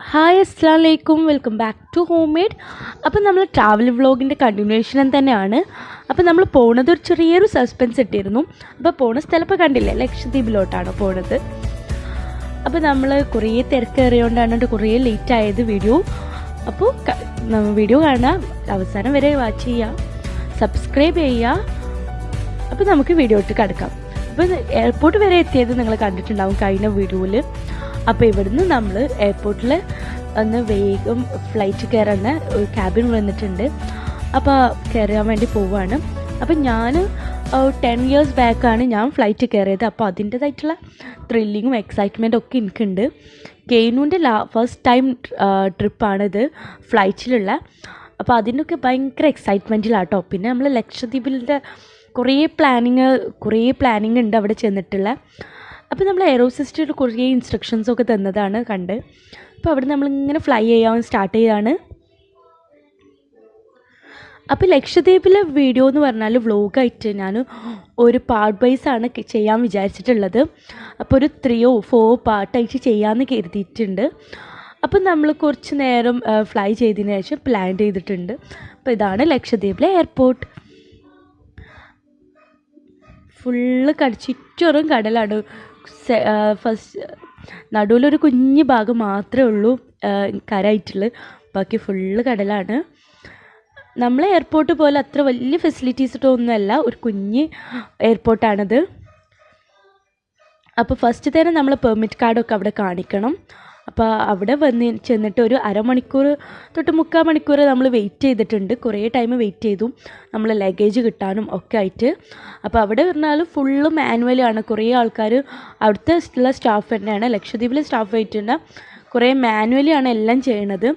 Hi അസ്സാം വലൈക്കും welcome back to home made അപ്പം നമ്മൾ ട്രാവൽ വ്ളോഗിന്റെ കണ്ടിന്യൂഷൻ തന്നെയാണ്. അപ്പം നമ്മൾ പോണത് ഒരു ചെറിയൊരു സസ്പെൻസ് ഇട്ടിരുന്നു. അപ്പോൾ പോണ സ്ഥലം ഇപ്പോൾ കണ്ടില്ലേ? ലക്ഷദ്വീപിലോട്ടാണ് പോണത്. അപ്പോൾ നമ്മൾ കുറേ തിരക്കേറിയോണ്ടാണ് കുറേ ലേറ്റ് ആയത് വീഡിയോ അപ്പോൾ വീഡിയോ കാണാം. അവസാനം വരെ വാച്ച് ചെയ്യുക സബ്സ്ക്രൈബ് ചെയ്യുക അപ്പോൾ നമുക്ക് വീഡിയോ ഇട്ട് കിടക്കാം. അപ്പോൾ എയർപോർട്ട് വരെ എത്തിയത് നിങ്ങൾ കണ്ടിട്ടുണ്ടാവും കഴിഞ്ഞ വീഡിയോയിൽ അപ്പോൾ ഇവിടുന്ന് നമ്മൾ എയർപോർട്ടിൽ ഒന്ന് വേഗം ഫ്ലൈറ്റ് കയറുന്ന ഒരു ക്യാബിൻ വന്നിട്ടുണ്ട്. അപ്പോൾ കയറാൻ വേണ്ടി പോവാണ്. അപ്പം ഞാൻ ടെൻ ഇയേഴ്സ് ബാക്കാണ് ഞാൻ ഫ്ലൈറ്റ് കയറിയത് അപ്പോൾ അതിന്റേതായിട്ടുള്ള ത്രില്ലിങ്ങും എക്സൈറ്റ്മെന്റും ഒക്കെ എനിക്കുണ്ട്. കെയ്നൂന്റെ ലാ ഫസ്റ്റ് ടൈം ട്രിപ്പാണിത് ഫ്ലൈറ്റിലുള്ള അപ്പോൾ അതിനൊക്കെ ഭയങ്കര എക്സൈറ്റ്മെന്റിലാട്ടോ പിന്നെ നമ്മൾ ലക്ഷദ്വീപിന്റെ കുറേ പ്ലാനിങ് കുറേ പ്ലാനിങ് ഉണ്ട് അവിടെ ചെന്നിട്ടുള്ള. അപ്പോൾ നമ്മൾ എയറോസിസ്റ്റർ കുറേ ഇൻസ്ട്രക്ഷൻസ് ഒക്കെ തന്നതാണ് കണ്ട്. അപ്പോൾ അവിടെ നമ്മളിങ്ങനെ ഫ്ലൈ ചെയ്യാൻ സ്റ്റാർട്ട് ചെയ്താണ്. അപ്പോൾ ലക്ഷദ്വീപിലെ വീഡിയോ എന്ന് പറഞ്ഞാൽ വ്ലോഗായിട്ട് ഞാൻ ഒരു പാർട്ട് വൈസ് ആണ് ചെയ്യാൻ വിചാരിച്ചിട്ടുള്ളത്. അപ്പോൾ ഒരു ത്രീയോ ഫോർ പാർട്ടായിട്ട് ചെയ്യാമെന്ന് കരുതിയിട്ടുണ്ട്. അപ്പം നമ്മൾ കുറച്ച് നേരം ഫ്ലൈ ചെയ്തതിന് ശേഷം പ്ലാൻ ചെയ്തിട്ടുണ്ട്. അപ്പോൾ ഇതാണ് ലക്ഷദ്വീപിലെ എയർപോർട്ട് ഫുള്ള് കട കടലാണ്. ഫസ്റ്റ് നടുവിലൊരു കുഞ്ഞ് ഭാഗം മാത്രമേ ഉള്ളൂ കരയായിട്ടുള്ളത് ബാക്കി ഫുള്ള് കടലാണ്. നമ്മളെ എയർപോർട്ട് പോലെ അത്ര വലിയ ഫെസിലിറ്റീസ് ഒന്നുമല്ല ഒരു കുഞ്ഞ് എയർപോർട്ടാണിത്. അപ്പോൾ ഫസ്റ്റ് തന്നെ നമ്മൾ പെർമിറ്റ് കാർഡൊക്കെ അവിടെ കാണിക്കണം. അപ്പോൾ അവിടെ വന്ന് ചെന്നിട്ട് ഒരു അരമണിക്കൂർ തൊട്ട് മുക്കാൽ മണിക്കൂർ നമ്മൾ വെയിറ്റ് ചെയ്തിട്ടുണ്ട്. കുറേ ടൈം വെയിറ്റ് ചെയ്തു. നമ്മൾ ലഗേജ് കിട്ടാനും ഒക്കെ ആയിട്ട്. അപ്പോൾ അവിടെ പറഞ്ഞാൽ ഫുള്ള് മാനുവലാണ് കുറേ ആൾക്കാർ അവിടുത്തെ ഉള്ള സ്റ്റാഫ് തന്നെയാണ്. ലക്ഷദ്വീപിലെ സ്റ്റാഫ് ആയിട്ടുണ്ട്. കുറേ മാനുവലിയാണ് എല്ലാം ചെയ്യണത്.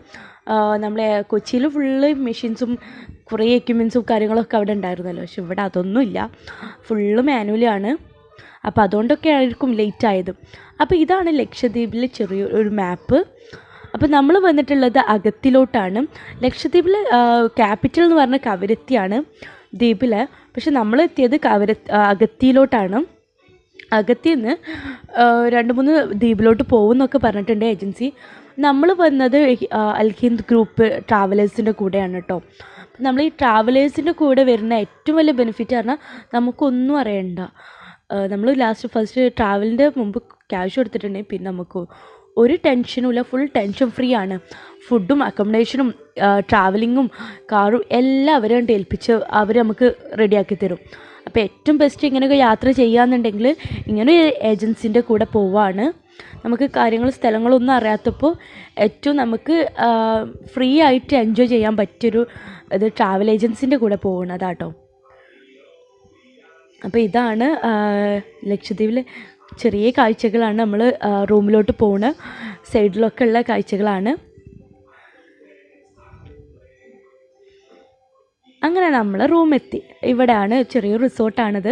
നമ്മളെ കൊച്ചിയിൽ ഫുള്ള് മെഷീൻസും കുറേ എക്യുപ്മെൻസും കാര്യങ്ങളൊക്കെ അവിടെ ഉണ്ടായിരുന്നല്ലോ. പക്ഷെ ഇവിടെ അതൊന്നുമില്ല. ഫുള്ള് മാനുവലാണ് അപ്പോൾ അതുകൊണ്ടൊക്കെ ആയിരിക്കും ലേറ്റ് ആയത്. അപ്പോൾ ഇതാണ് ലക്ഷദ്വീപിലെ ചെറിയ ഒരു മാപ്പ് അപ്പോൾ നമ്മൾ വന്നിട്ടുള്ളത് അകത്തിലോട്ടാണ്. ലക്ഷദ്വീപിലെ ക്യാപിറ്റൽ എന്ന് പറഞ്ഞ കവരത്തിയാണ് ദ്വീപിൽ പക്ഷെ നമ്മൾ എത്തിയത് കവര അഗത്തിയിലോട്ടാണ് അഗത്തിൽ നിന്ന് രണ്ട് മൂന്ന് ദ്വീപിലോട്ട് പോകുമെന്നൊക്കെ പറഞ്ഞിട്ടുണ്ട് ഏജൻസി. നമ്മൾ വന്നത് അൽഹിന്ദ് ഗ്രൂപ്പ് ട്രാവലേഴ്സിന്റെ കൂടെയാണ് കേട്ടോ നമ്മൾ ഈ ട്രാവലേഴ്സിന്റെ കൂടെ വരുന്ന ഏറ്റവും വലിയ ബെനിഫിറ്റ് പറഞ്ഞാൽ നമുക്കൊന്നും അറിയണ്ട. നമ്മൾ ലാസ്റ്റ് ഫസ്റ്റ് ട്രാവലിന്റെ മുമ്പ് ക്യാഷ് കൊടുത്തിട്ടുണ്ടെങ്കിൽ പിന്നെ നമുക്ക് ഒരു ടെൻഷനും ഇല്ല. ഫുൾ ടെൻഷൻ ഫ്രീ ആണ്. ഫുഡും അക്കോമഡേഷനും ട്രാവലിങ്ങും കാറും എല്ലാം അവരെ കണ്ട് ഏൽപ്പിച്ച് അവർ നമുക്ക് റെഡിയാക്കി തരും. അപ്പോൾ ഏറ്റവും ബെസ്റ്റ് ഇങ്ങനെയൊക്കെ യാത്ര ചെയ്യാന്നുണ്ടെങ്കിൽ ഇങ്ങനെ ഏജൻസിന്റെ കൂടെ പോവാണ്. നമുക്ക് കാര്യങ്ങൾ സ്ഥലങ്ങളൊന്നും അറിയാത്തപ്പോൾ ഏറ്റവും നമുക്ക് ഫ്രീ ആയിട്ട് എൻജോയ് ചെയ്യാൻ പറ്റിയൊരു ഇത് ട്രാവൽ ഏജൻസിന്റെ കൂടെ പോകുന്നതാട്ടോ അപ്പോൾ ഇതാണ് ലക്ഷദ്വീപിലെ ചെറിയ കാഴ്ചകളാണ് നമ്മൾ റൂമിലോട്ട് പോകുന്ന സൈഡിലൊക്കെ ഉള്ള കാഴ്ചകളാണ്. അങ്ങനെ നമ്മൾ റൂമെത്തി. ഇവിടെയാണ് ചെറിയൊരു റിസോർട്ടാണിത്.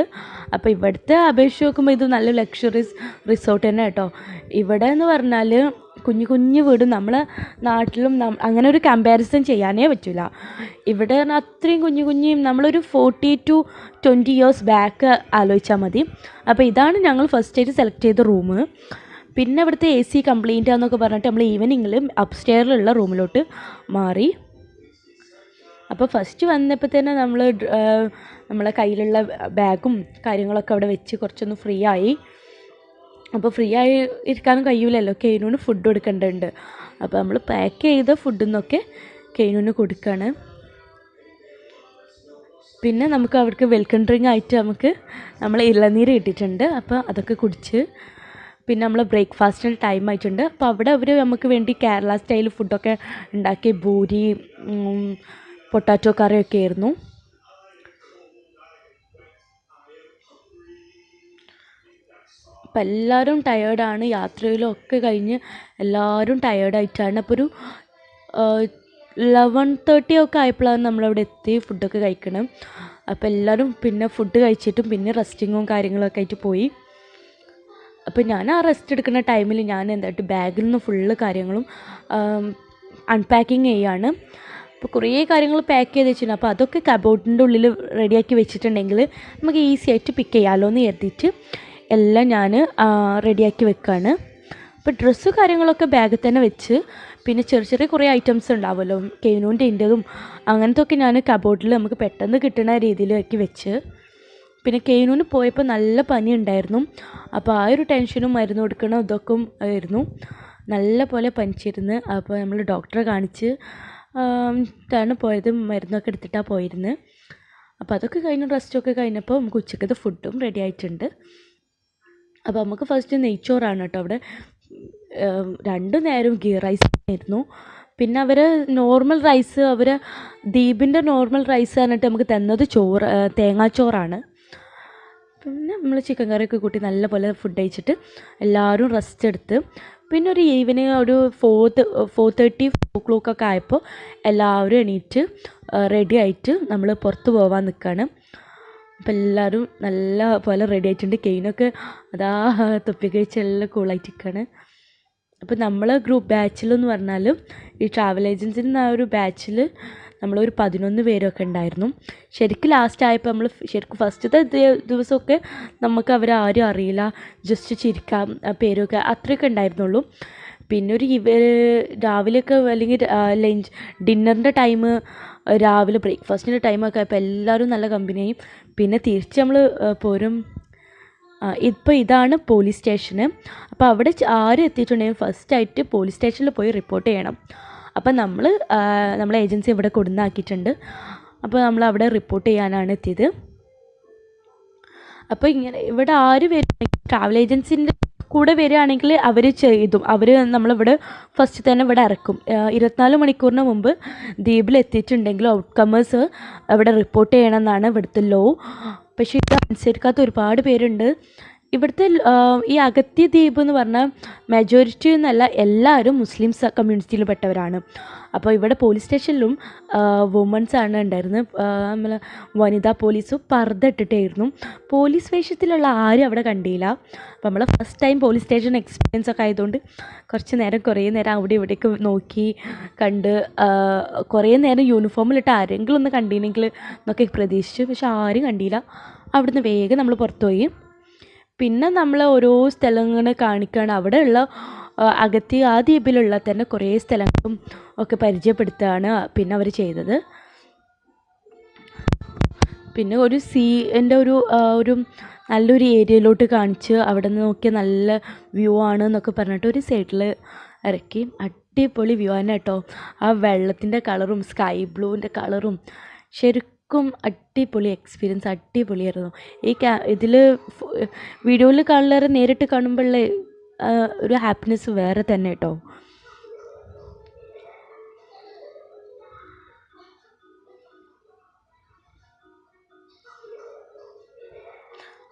അപ്പോൾ ഇവിടുത്തെ അപേക്ഷിച്ച് നോക്കുമ്പോൾ ഇത് നല്ല ലക്ഷറീസ് റിസോർട്ട് തന്നെ കേട്ടോ. ഇവിടെ എന്ന് പറഞ്ഞാൽ കുഞ്ഞു കുഞ്ഞു വീട് നമ്മൾ നാട്ടിലും അങ്ങനെ ഒരു കമ്പാരിസൺ ചെയ്യാനേ പറ്റില്ല ഇവിടെ അത്രയും കുഞ്ഞു കുഞ്ഞു നമ്മളൊരു forty two twenty years back ആലോചിച്ചാൽ മതി. അപ്പോൾ ഇതാണ് ഞങ്ങൾ ഫസ്റ്റ് ആയിട്ട് സെലക്ട് ചെയ്ത റൂം പിന്നെ ഇവിടുത്തെ എ സി കംപ്ലൈന്റ് ആണെന്നൊക്കെ പറഞ്ഞിട്ട് നമ്മൾ ഈവനിങ്ങിൽ അപ്സ്റ്റെയറിലുള്ള റൂമിലോട്ട് മാറി. അപ്പോൾ ഫസ്റ്റ് വന്നപ്പോൾ തന്നെ നമ്മൾ നമ്മളെ കയ്യിലുള്ള ബാഗും കാര്യങ്ങളൊക്കെ അവിടെ വെച്ച് കുറച്ചൊന്ന് ഫ്രീ ആയി. അപ്പോൾ ഫ്രീ ആയി ഇരിക്കാനും കഴിയൂലല്ലോ. കെയിനൂന് ഫുഡ് കൊടുക്കേണ്ടതുണ്ട് അപ്പോൾ നമ്മൾ പാക്ക് ചെയ്ത ഫുഡിൽ നിന്നൊക്കെ കെയിനൂന് കൊടുക്കുകയാണ് പിന്നെ നമുക്ക് അവർക്ക് വെൽക്കം ഡ്രിങ്ക് ആയിട്ട് നമുക്ക് നമ്മൾ ഇളനീര് ഇട്ടിട്ടുണ്ട് അപ്പോൾ അതൊക്കെ കുടിച്ച് പിന്നെ നമ്മൾ ബ്രേക്ക്ഫാസ്റ്റിന് ടൈം ആയിട്ടുണ്ട്. അപ്പോൾ അവിടെ അവർ നമുക്ക് വേണ്ടി കേരള സ്റ്റൈൽ ഫുഡൊക്കെ ഉണ്ടാക്കി ഭൂരി പൊട്ടാറ്റോ കറിയൊക്കെ ആയിരുന്നു. അപ്പം എല്ലാവരും ടയേർഡാണ് യാത്രയിലൊക്കെ കഴിഞ്ഞ് എല്ലാവരും ടയേർഡായിട്ടാണ് അപ്പോൾ ഒരു ലെവൻ തേർട്ടി ഒക്കെ ആയപ്പോഴാണ് നമ്മളവിടെ എത്തി ഫുഡൊക്കെ കഴിക്കണം. അപ്പോൾ എല്ലാവരും പിന്നെ ഫുഡ് കഴിച്ചിട്ടും പിന്നെ റെസ്റ്റിങ്ങും കാര്യങ്ങളൊക്കെ ആയിട്ട് പോയി. അപ്പോൾ ഞാൻ ആ റെസ്റ്റ് എടുക്കുന്ന ടൈമിൽ ഞാൻ എന്തായിട്ട് ബാഗിൽ നിന്ന് ഫുള്ള് കാര്യങ്ങളും അൺപാക്കിങ് ചെയ്യാണ്. അപ്പോൾ കുറേ കാര്യങ്ങൾ പാക്ക് ചെയ്ത് വെച്ചിട്ടുണ്ട്. അപ്പോൾ അതൊക്കെ കബോർഡിന്റെ ഉള്ളിൽ റെഡിയാക്കി വെച്ചിട്ടുണ്ടെങ്കിൽ നമുക്ക് ഈസി ആയിട്ട് പിക്ക് ചെയ്യാമല്ലോ എന്ന് കരുതിയിട്ട് എല്ലാം ഞാൻ റെഡിയാക്കി വെക്കുകയാണ് അപ്പോൾ ഡ്രസ്സ് കാര്യങ്ങളൊക്കെ ബാഗിൽ തന്നെ വെച്ച് പിന്നെ ചെറിയ ചെറിയ കുറേ ഐറ്റംസ് ഉണ്ടാവുമല്ലോ കെയിനൂന്റെ ഇന്റെതും അങ്ങനത്തെ ഒക്കെ ഞാൻ കബോർഡിൽ നമുക്ക് പെട്ടെന്ന് കിട്ടുന്ന രീതിയിലാക്കി വെച്ച്. പിന്നെ കെയിനൂന് പോയപ്പോൾ നല്ല പനി ഉണ്ടായിരുന്നു അപ്പോൾ ആ ഒരു ടെൻഷനും മരുന്ന് കൊടുക്കണം ഇതൊക്കെ ആയിരുന്നു. നല്ല പോലെ പനിച്ചിരുന്ന് അപ്പോൾ നമ്മൾ ഡോക്ടറെ കാണിച്ച് ാണ് പോയത് മരുന്നൊക്കെ എടുത്തിട്ടാണ് പോയിരുന്നത് അപ്പോൾ അതൊക്കെ കഴിഞ്ഞ് റെസ്റ്റൊക്കെ കഴിഞ്ഞപ്പോൾ നമുക്ക് ഉച്ചക്കത്തെ ഫുഡും റെഡി ആയിട്ടുണ്ട്. അപ്പോൾ നമുക്ക് ഫസ്റ്റ് നെയ്ച്ചോറാണ് കേട്ടോ അവിടെ. രണ്ട് നേരവും ഗീ റൈസ് ആയിരുന്നു. പിന്നെ അവർ നോർമൽ റൈസ് അവർ ദ്വീപിന്റെ നോർമൽ റൈസ് പറഞ്ഞിട്ട് നമുക്ക് തന്നത് ചോറ് തേങ്ങാച്ചോറാണ്. പിന്നെ നമ്മൾ ചിക്കൻ കറിയൊക്കെ കൂട്ടി നല്ലപോലെ ഫുഡ് കഴിച്ചിട്ട് എല്ലാവരും റെസ്റ്റ് എടുത്ത്. പിന്നെ ഒരു ഈവനിങ് ഒരു ഫോർ ഫോർ തേർട്ടി ഫോർ ക്ലോക്കൊക്കെ ആയപ്പോൾ എല്ലാവരും എണീറ്റ് റെഡി ആയിട്ട് നമ്മൾ പുറത്ത് പോകാൻ നിൽക്കുകയാണ് അപ്പോൾ എല്ലാവരും നല്ല പോലെ റെഡി ആയിട്ടുണ്ട്. കെയിനൊക്കെ അതാ തൊപ്പി കഴിച്ചെല്ലാം നല്ല കൂളായിട്ടിരിക്കുകയാണ് അപ്പോൾ നമ്മൾ ഗ്രൂപ്പ് ബാച്ചിലെന്ന് പറഞ്ഞാൽ ഈ ട്രാവൽ ഏജൻസിയിൽ നിന്ന് ആ ഒരു ബാച്ചിൽ നമ്മളൊരു പതിനൊന്ന് പേരൊക്കെ ഉണ്ടായിരുന്നു. ശരിക്കും ലാസ്റ്റ് ആയപ്പോൾ നമ്മൾ ശരിക്കും ഫസ്റ്റത്തെ ദിവസമൊക്കെ നമുക്ക് അവരാരും അറിയില്ല. ജസ്റ്റ് ചിരിക്കാം പേരൊക്കെ അത്രയൊക്കെ ഉണ്ടായിരുന്നുള്ളൂ. പിന്നെ ഒരു രാവിലെയൊക്കെ അല്ലെങ്കിൽ ലഞ്ച് ഡിന്നറിന്റെ ടൈം രാവിലെ ബ്രേക്ക്ഫാസ്റ്റിന്റെ ടൈമൊക്കെ ആയപ്പോൾ എല്ലാവരും നല്ല കമ്പനിയായി. പിന്നെ തിരിച്ച് നമ്മൾ പോരും. ഇപ്പോൾ ഇതാണ് പോലീസ് സ്റ്റേഷന് അപ്പോൾ അവിടെ ആരും എത്തിയിട്ടുണ്ടെങ്കിൽ ഫസ്റ്റായിട്ട് പോലീസ് സ്റ്റേഷനിൽ പോയി റിപ്പോർട്ട് ചെയ്യണം. അപ്പോൾ നമ്മൾ നമ്മളെ ഏജൻസി ഇവിടെ കൊടുന്നാക്കിയിട്ടുണ്ട് അപ്പോൾ നമ്മൾ അവിടെ റിപ്പോർട്ട് ചെയ്യാനാണ് എത്തിയത്. അപ്പോൾ ഇങ്ങനെ ഇവിടെ ആര് വരുന്നെങ്കിൽ ട്രാവൽ ഏജൻസിന്റെ കൂടെ വരികയാണെങ്കിൽ അവർ ചെയ്തും. അവർ നമ്മളിവിടെ ഫസ്റ്റ് തന്നെ ഇവിടെ ഇറക്കും. ഇരുപത്തിനാല് മണിക്കൂറിന് മുമ്പ് ദ്വീപിൽ എത്തിയിട്ടുണ്ടെങ്കിൽ ഔട്ട്കമേഴ്സ് അവിടെ റിപ്പോർട്ട് ചെയ്യണമെന്നാണ് ഇവിടുത്തെ ലോ പക്ഷേ ഇത് അനുസരിക്കാത്ത ഒരുപാട് പേരുണ്ട്. ഇവിടുത്തെ ഈ അഗത്തി ദ്വീപ് എന്ന് പറഞ്ഞാൽ മെജോറിറ്റി എന്നല്ല എല്ലാവരും മുസ്ലിംസ് കമ്മ്യൂണിറ്റിയിൽ പെട്ടവരാണ്. അപ്പോൾ ഇവിടെ പോലീസ് സ്റ്റേഷനിലും വുമൻസ് ആണ് ഉണ്ടായിരുന്നത്. നമ്മൾ വനിതാ പോലീസ് പർദ്ദ ഇട്ടിട്ടായിരുന്നു. പോലീസ് വേഷത്തിലുള്ള ആരും അവിടെ കണ്ടില്ല. അപ്പോൾ നമ്മൾ first time police station experience ഒക്കെ ആയതുകൊണ്ട് കുറച്ച് നേരം കുറേ നേരം അവിടെ ഇവിടേക്ക് നോക്കി കണ്ട് കുറേ നേരം യൂണിഫോമിലിട്ട് ആരെങ്കിലും ഒന്ന് കണ്ടിരുന്നെങ്കിൽ എന്നൊക്കെ പ്രതീക്ഷിച്ചു. പക്ഷെ ആരും കണ്ടില്ല. അവിടുന്ന് വേഗം നമ്മൾ പുറത്തുപോയി പിന്നെ നമ്മൾ ഓരോ സ്ഥലങ്ങൾ കാണിക്കുകയാണ് അവിടെയുള്ള അകത്തി ആ ദ്വീപിലുള്ള തന്നെ കുറേ സ്ഥലങ്ങളും ഒക്കെ പരിചയപ്പെടുത്തുകയാണ് പിന്നെ അവർ ചെയ്തത്. പിന്നെ ഒരു സീ എന്റെ ഒരു ഒരു നല്ലൊരു ഏരിയയിലോട്ട് കാണിച്ച് അവിടെ നിന്ന് നോക്കിയാൽ നല്ല വ്യൂ ആണ് എന്നൊക്കെ പറഞ്ഞിട്ട് ഒരു സൈഡിൽ ഇറക്കി. അടിപൊളി വ്യൂ ആണ് കേട്ടോ. ആ വെള്ളത്തിന്റെ കളറും സ്കൈ ബ്ലൂവിന്റെ കളറും ശരിക്കും അടിപൊളി എക്സ്പീരിയൻസ് അടിപൊളിയായിരുന്നു. ഈ ക്യാ ഇതിൽ വീഡിയോയിൽ കാണുന്നവരെ നേരിട്ട് കാണുമ്പോഴുള്ള ഒരു ഹാപ്പിനെസ് വേറെ തന്നെ കേട്ടോ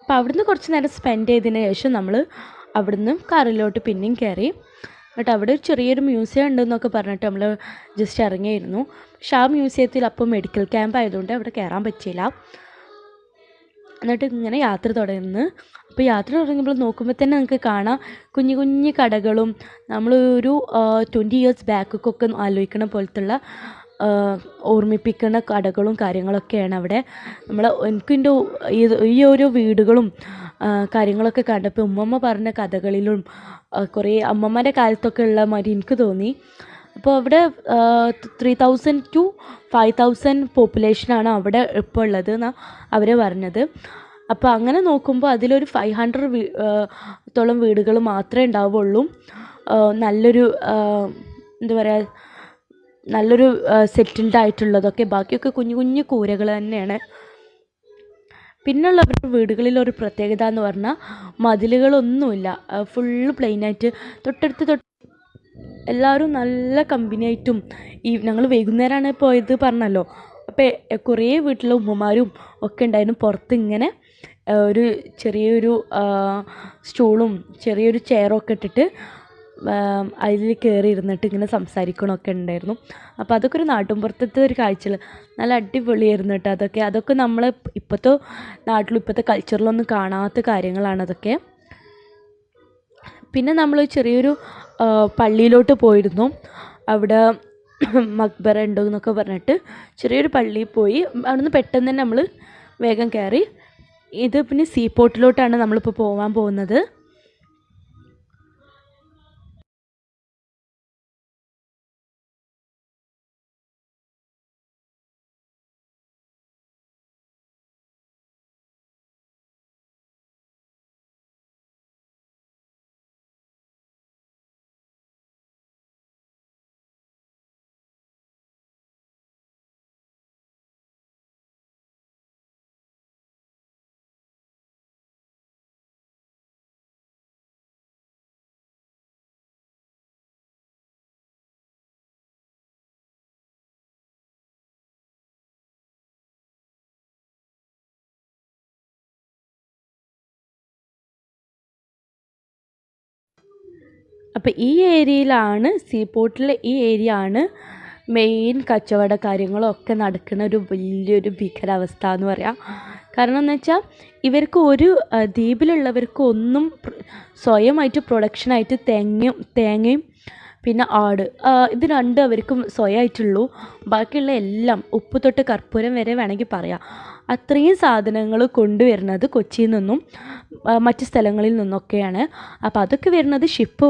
അപ്പോൾ അവിടുന്ന് കുറച്ച് നേരം സ്പെൻഡ് ചെയ്തതിന് ശേഷം നമ്മൾ അവിടുന്ന് കാറിലോട്ട് പിന്നെയും കയറി എന്നിട്ട് അവിടെ ഒരു ചെറിയൊരു മ്യൂസിയം ഉണ്ടെന്നൊക്കെ പറഞ്ഞിട്ട് നമ്മൾ ജസ്റ്റ് ഇറങ്ങിയിരുന്നു. പക്ഷെ ആ മ്യൂസിയത്തിൽ അപ്പോൾ മെഡിക്കൽ ക്യാമ്പ് ആയതുകൊണ്ട് അവിടെ കയറാൻ പറ്റിയില്ല. എന്നിട്ട് ഇങ്ങനെ യാത്ര തുടർന്ന്. അപ്പോൾ യാത്ര തുടങ്ങുമ്പോൾ നോക്കുമ്പോൾ തന്നെ നമുക്ക് കാണാം കുഞ്ഞു കുഞ്ഞു കടകളും നമ്മൾ ഒരു ട്വന്റി ഇയേഴ്സ് ബാക്കൊക്കെ ആലോചിക്കണ പോലത്തുള്ള ഓർമ്മിപ്പിക്കുന്ന കടകളും കാര്യങ്ങളൊക്കെയാണ് അവിടെ. നമ്മൾ എനിക്കിന്റെ ഈ ഓരോ വീടുകളും കാര്യങ്ങളൊക്കെ കണ്ടപ്പോൾ ഉമ്മമ്മ പറഞ്ഞ കഥകളിലും കുറേ അമ്മമ്മേന്റെ കാലത്തൊക്കെ ഉള്ള മാതിരി എനിക്ക് തോന്നി. അപ്പോൾ അവിടെ three thousand to five thousand പോപ്പുലേഷനാണ് അവിടെ ഇപ്പോൾ ഉള്ളത് എന്നാണ് അവർ പറഞ്ഞത്. അപ്പോൾ അങ്ങനെ നോക്കുമ്പോൾ അതിലൊരു ഫൈവ് ഹൺഡ്രഡ് വീ ത്തോളം വീടുകൾ മാത്രമേ ഉണ്ടാവുള്ളൂ. നല്ലൊരു എന്താ പറയുക നല്ലൊരു സെറ്റിൽഡ് ആയിട്ടുള്ളതൊക്കെ. ബാക്കിയൊക്കെ കുഞ്ഞു കുഞ്ഞു കൂരകൾ തന്നെയാണ്. അവരുടെ വീടുകളിൽ ഒരു പ്രത്യേകത എന്ന് പറഞ്ഞാൽ മതിലുകളൊന്നുമില്ല. ഫുള്ള് പ്ലെയിനായിട്ട് തൊട്ടടുത്ത് തൊട്ട് എല്ലാവരും നല്ല കമ്പനി ആയിട്ടും ഈ ഞങ്ങൾ വൈകുന്നേരമാണ് പോയത് പറഞ്ഞല്ലോ. അപ്പോൾ കുറേ വീട്ടിലെ ഉമ്മമാരും ഒക്കെ ഉണ്ടായിരുന്നു. പുറത്ത് ഇങ്ങനെ ഒരു ചെറിയൊരു സ്റ്റൂളും ചെറിയൊരു ചെയറൊക്കെ ഇട്ടിട്ട് അതിൽ കയറി ഇരുന്നിട്ട് ഇങ്ങനെ സംസാരിക്കണമൊക്കെ ഉണ്ടായിരുന്നു. അപ്പോൾ അതൊക്കെ ഒരു നാട്ടുമ്പുറത്തത്തെ ഒരു കാഴ്ചകൾ നല്ല അടിപൊളിയായിരുന്നു കേട്ടോ അതൊക്കെ. അതൊക്കെ നമ്മൾ ഇപ്പോഴത്തെ നാട്ടിലും ഇപ്പോഴത്തെ കൾച്ചറിലൊന്നും കാണാത്ത കാര്യങ്ങളാണ് അതൊക്കെ. പിന്നെ നമ്മൾ ചെറിയൊരു പള്ളിയിലോട്ട് പോയിരുന്നു. അവിടെ മക്ബറ ഉണ്ടോ എന്നൊക്കെ പറഞ്ഞിട്ട് ചെറിയൊരു പള്ളിയിൽ പോയി. അവിടുന്ന് പെട്ടെന്ന് തന്നെ നമ്മൾ വേഗം കയറി ഇത് പിന്നെ സീ പോർട്ടിലോട്ടാണ് നമ്മളിപ്പോൾ പോകാൻ പോകുന്നത്. അപ്പോൾ ഈ ഏരിയയിലാണ് സീ പോർട്ടിലെ ഈ ഏരിയ ആണ് മെയിൻ കച്ചവട കാര്യങ്ങളൊക്കെ നടക്കുന്ന ഒരു വലിയൊരു ഭീകരാവസ്ഥ എന്ന് പറയാം. കാരണം എന്ന് വെച്ചാൽ ഇവർക്ക് ഒരു ദ്വീപിലുള്ളവർക്ക് ഒന്നും സ്വയമായിട്ട് പ്രൊഡക്ഷനായിട്ട് തേങ്ങയും തേങ്ങയും പിന്നെ ആട് ഇത് രണ്ടും അവർക്കും സ്വയമായിട്ടുള്ളൂ. ബാക്കിയുള്ള എല്ലാം ഉപ്പ് തൊട്ട് കർപ്പൂരം വരെ വേണമെങ്കിൽ പറയാം. അത്രയും സാധനങ്ങൾ കൊണ്ടുവരുന്നത് കൊച്ചിയിൽ നിന്നും മറ്റ് സ്ഥലങ്ങളിൽ നിന്നൊക്കെയാണ്. അപ്പോൾ അതൊക്കെ വരുന്നത് ഷിപ്പ്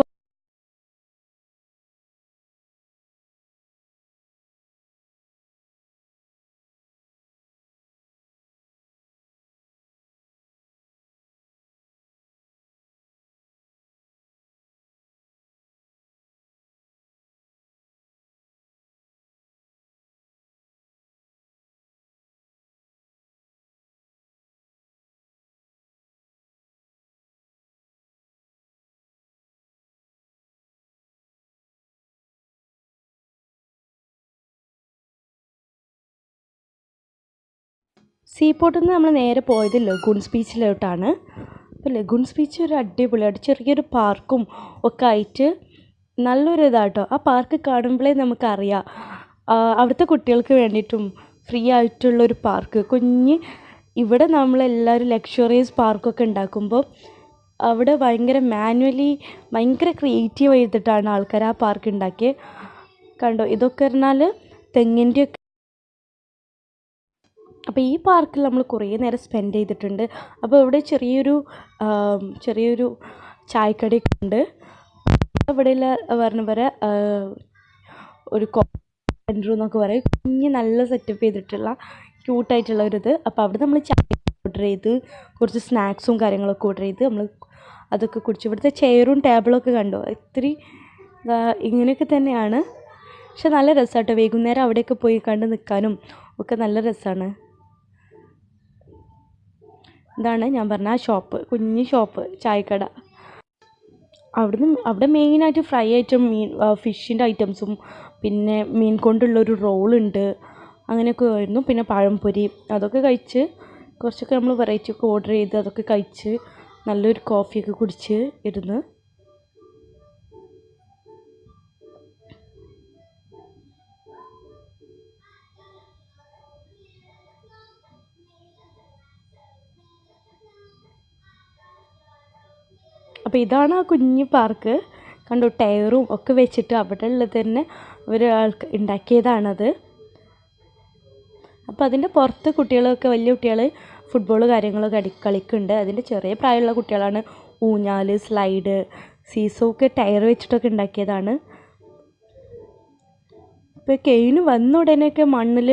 സീപോർട്ടിൽ നിന്ന് നമ്മൾ നേരെ പോയത് ലഗൂൺസ് ബീച്ചിലോട്ടാണ് അപ്പോൾ ലഗൂൺസ് ബീച്ച് ഒരു അടിപൊളിയായിട്ട് ചെറിയൊരു പാർക്കും ഒക്കെ ആയിട്ട് നല്ലൊരു ഇതാട്ടോ. ആ പാർക്ക് കാണുമ്പോഴേ നമുക്കറിയാം അവിടുത്തെ കുട്ടികൾക്ക് വേണ്ടിയിട്ടും ഫ്രീ ആയിട്ടുള്ളൊരു പാർക്ക്. കുഞ്ഞ് ഇവിടെ നമ്മളെല്ലാവരും ലക്ഷറിയസ് പാർക്കൊക്കെ ഉണ്ടാക്കുമ്പോൾ അവിടെ ഭയങ്കര മാനുവലി ഭയങ്കര ക്രിയേറ്റീവ് ചെയ്തിട്ടാണ് ആൾക്കാർ ആ പാർക്ക് ഉണ്ടാക്കിയത് കണ്ടോ? ഇതൊക്കെ പറഞ്ഞാൽ തെങ്ങിന്റെ അപ്പോൾ ഈ പാർക്കിൽ നമ്മൾ കുറേ നേരം സ്പെൻഡ് ചെയ്തിട്ടുണ്ട്. അപ്പോൾ ഇവിടെ ചെറിയൊരു ചെറിയൊരു ചായക്കടയൊക്കെ ഉണ്ട്. ഇവിടെയുള്ള പറഞ്ഞ പോലെ ഒരു സെന്റർ എന്നൊക്കെ പറയും. കുഞ്ഞ് നല്ല സെറ്റപ്പ് ചെയ്തിട്ടുള്ള ക്യൂട്ടായിട്ടുള്ള ഒരു ഇത്. അപ്പോൾ അവിടെ നമ്മൾ ചായ ഓർഡർ ചെയ്ത് കുറച്ച് സ്നാക്സും കാര്യങ്ങളൊക്കെ ഓർഡർ ചെയ്ത് നമ്മൾ അതൊക്കെ കുടിച്ചു. ഇവിടുത്തെ ചെയറും ടേബിളൊക്കെ കണ്ടോ? ഇത്തിരി ഇങ്ങനെയൊക്കെ തന്നെയാണ്. പക്ഷെ നല്ല രസമാട്ടോ വൈകുന്നേരം അവിടെയൊക്കെ പോയി കണ്ട് നിൽക്കാനും ഒക്കെ നല്ല രസമാണ് ഇതാണ് ഞാൻ പറഞ്ഞ ആ ഷോപ്പ് കുഞ്ഞു ഷോപ്പ് ചായക്കട. അവിടുന്ന് അവിടെ മെയിനായിട്ട് ഫ്രൈ ഐറ്റം മീൻ ഫിഷിന്റെ ഐറ്റംസും പിന്നെ മീൻ കൊണ്ടുള്ളൊരു റോളുണ്ട് അങ്ങനെയൊക്കെ ആയിരുന്നു. പിന്നെ പഴംപൊരി അതൊക്കെ കഴിച്ച് കുറച്ചൊക്കെ നമ്മൾ വെറൈറ്റി ഒക്കെ ഓർഡർ ചെയ്ത് അതൊക്കെ കഴിച്ച് നല്ലൊരു കോഫിയൊക്കെ കുടിച്ച് ഇരുന്ന് അപ്പോൾ ഇതാണ് ആ കുഞ്ഞു പാർക്ക് കണ്ടു ടയറും ഒക്കെ വെച്ചിട്ട് അവിടെ ഉള്ളത് തന്നെ ഒരാൾക്ക് ഉണ്ടാക്കിയതാണത്. അപ്പോൾ അതിന്റെ പുറത്ത് കുട്ടികളൊക്കെ വലിയ കുട്ടികൾ ഫുട്ബോൾ കാര്യങ്ങളൊക്കെ അടി കളിക്കുന്നുണ്ട്. അതിന്റെ ചെറിയ പ്രായമുള്ള കുട്ടികളാണ്. ഊഞ്ഞാൽ സ്ലൈഡ് സീസോക്ക് ടയർ വെച്ചിട്ടൊക്കെ ഉണ്ടാക്കിയതാണ്. ഇപ്പോൾ കെയിന് വന്ന ഉടനെയൊക്കെ മണ്ണിൽ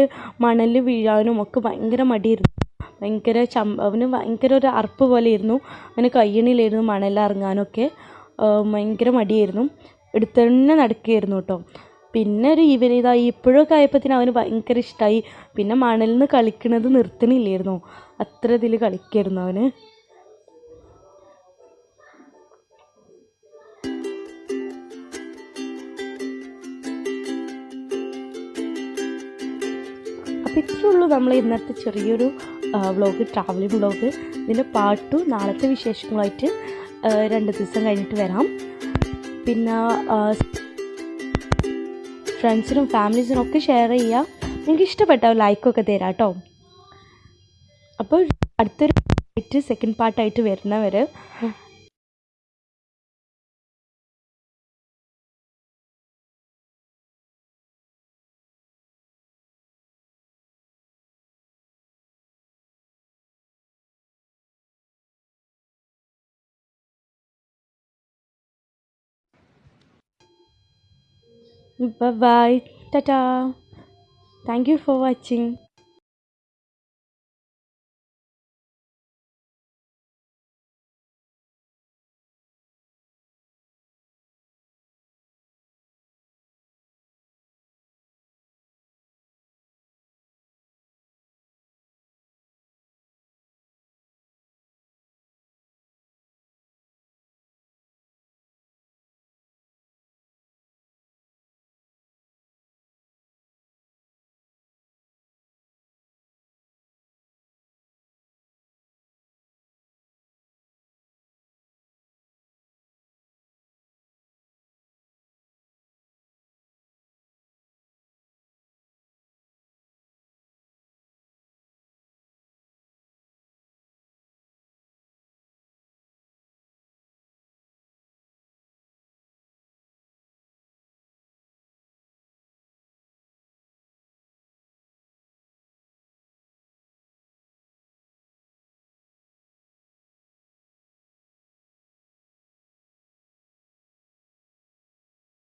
മണൽ വീഴാനും ഒക്കെ ഭയങ്കര മടിയായിരുന്നു. ഭയങ്കര ചം അവന് ഭയങ്കര ഒരു അറപ്പ് പോലെ ആയിരുന്നു അവന് കഴിയണില്ലായിരുന്നു മണലിറങ്ങാനൊക്കെ ഭയങ്കര മടിയായിരുന്നു. എടുത്ത് തന്നെ നടക്കുകയായിരുന്നു കേട്ടോ. പിന്നെ ഒരു ഈവനിങ് ഇതായി ഇപ്പോഴൊക്കെ ആയപ്പോഴത്തേനും അവന് ഭയങ്കര ഇഷ്ടമായി പിന്നെ മണലിൽ നിന്ന് കളിക്കണത് നിർത്തണില്ലായിരുന്നു. അത്ര ഇതിൽ കളിക്കായിരുന്നു അവന്. അപ്പോൾ ഇത്രയേ നമ്മൾ ഇന്നത്തെ ചെറിയൊരു വ്ളോഗ് ട്രാവലിംഗ് വ്ളോഗ് ഇതിന്റെ പാർട്ട് ടു നാളത്തെ വിശേഷങ്ങളായിട്ട് രണ്ട് ദിവസം കഴിഞ്ഞിട്ട് വരാം. പിന്നെ ഫ്രണ്ട്സിനും ഫാമിലീസിനും ഒക്കെ ഷെയർ ചെയ്യുക നിങ്ങൾക്ക് ഇഷ്ടപ്പെട്ട ലൈക്കൊക്കെ തരാം കേട്ടോ അപ്പോൾ അടുത്തൊരു സെക്കൻഡ് പാർട്ടായിട്ട് വരുന്നവർ Bye bye. Ta ta. Thank you for watching.